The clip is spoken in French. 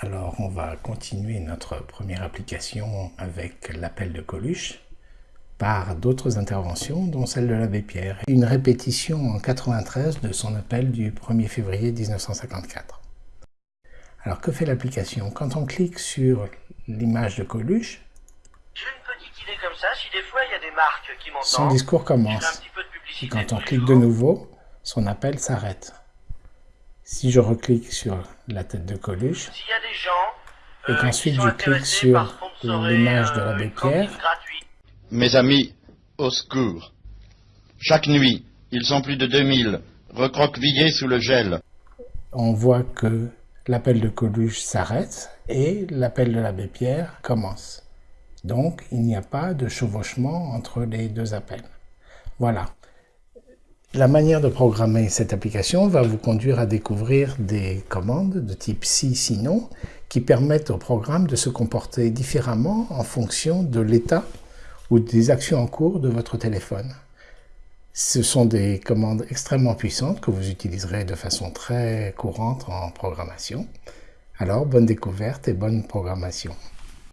Alors on va continuer notre première application avec l'appel de Coluche par d'autres interventions, dont celle de l'abbé Pierre. Une répétition en 93 de son appel du 1er février 1954. Alors que fait l'application? Quand on clique sur l'image de Coluche, j'ai une petite idée comme ça, si des fois il y a des marques qui m'entendent, son discours commence. Et quand on clique de nouveau, son appel s'arrête. Si je reclique sur la tête de Coluche, et euh, qu'ensuite je clique sur l'image de l'abbé Pierre, Mes amis, au secours. Chaque nuit, ils sont plus de 2000, recroquevillés sous le gel. On voit que l'appel de Coluche s'arrête et l'appel de l'abbé Pierre commence. Donc, il n'y a pas de chevauchement entre les deux appels. Voilà. La manière de programmer cette application va vous conduire à découvrir des commandes de type si, sinon, qui permettent au programme de se comporter différemment en fonction de l'état ou des actions en cours de votre téléphone. Ce sont des commandes extrêmement puissantes que vous utiliserez de façon très courante en programmation. Alors, bonne découverte et bonne programmation.